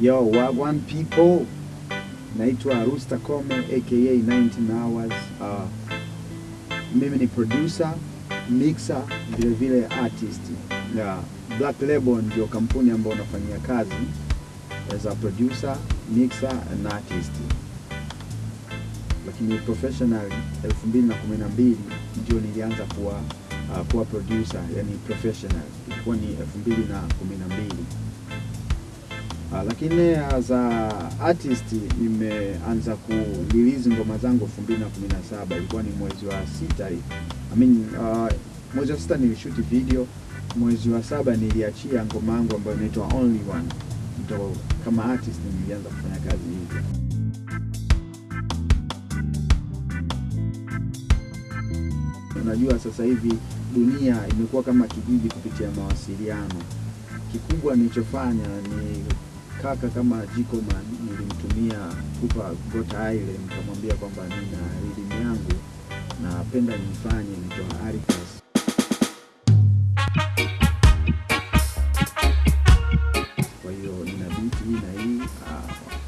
Yo, Wagwan people, naitwa Rooster Kome aka 19 hours. Uh, mimi ni producer, mixer, vile vile artist. Yeah, Black Label ndio kampuni ambayo unafanyia kazi as a producer, mixer and artist. Lakini professional 2012 ndio nilianza kuwa uh, kuwa producer, yani professional. Ilikuwa ni 2012. Lakini as a artist nimeanza ku release ngoma zangu 2017 ilikuwa ni mwezi wa sita I mean, uh, mwezi wa sita nilishuti video, mwezi wa saba niliachia ngoma yangu ambayo inaitwa Only One. Ndo kama artist nilianza kufanya kazi hivyo. Unajua sasa hivi dunia imekuwa kama kijiji kupitia mawasiliano. Kikubwa nilichofanya ni kaka kama Jikoman nilimtumia kupa Gota Island, nikamwambia kwamba nina rhythm yangu napenda nifanye nitoa Arifas. Kwa hiyo nina biti hii na hii, ah,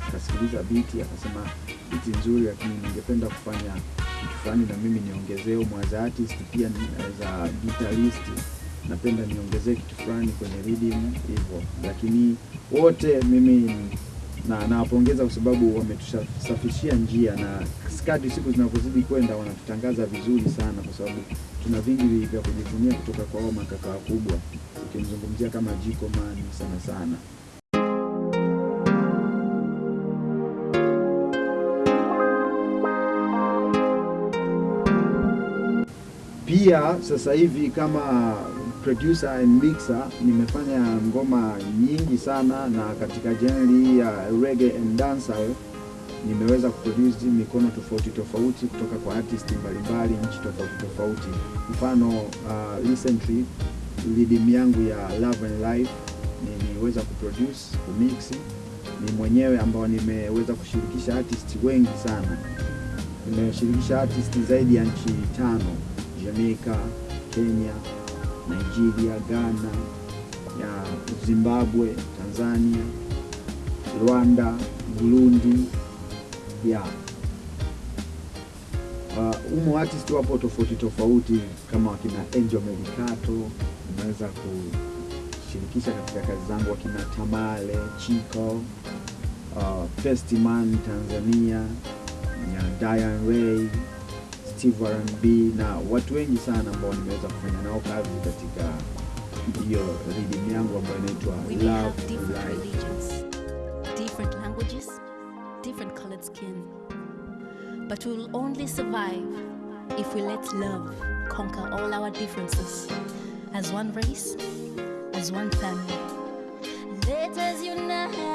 akasikiliza biti akasema biti nzuri, lakini ningependa kufanya kitu fulani na mimi niongezee umu as artist, pia ni- as a guitarist napenda niongezee kitu fulani kwenye reading hivyo, lakini wote mimi na nawapongeza kwa sababu wametusafishia njia, na kadri siku zinavyozidi kwenda wanatutangaza vizuri sana, kwa sababu tuna vingi vya kujivunia kutoka kwa hao makaka wakubwa, ukimzungumzia kama Jiko Man sana sana. Pia sasa hivi kama producer and mixer nimefanya ngoma nyingi sana, na katika genre ya reggae and dancehall nimeweza kuproduce mikono tofauti tofauti kutoka kwa artist mbalimbali nchi tofauti tofauti. Mfano uh, recently rhythm yangu ya Love and Life niliweza kuproduce kumix ni mwenyewe, ambao nimeweza kushirikisha artist wengi sana. Nimeshirikisha artist zaidi ya nchi tano Jamaica, Kenya, Nigeria, Ghana, ya Zimbabwe, Tanzania, Rwanda, Burundi ya. Uh, umo artist wapo tofauti tofauti kama wakina Angel Medicato, unaweza kushirikisha katika kazi zangu, wakina Tamale, Chico, uh, Festiman Tanzania, ya Diane Ray, Steve R&B na watu wengi sana ambao nimeweza kufanya nao kazi katika hiyo rhythm yangu ambayo inaitwa Love different religions, different languages, different colored skin. But we will only survive if we let love conquer all our differences as one race, as one family. Let us unite.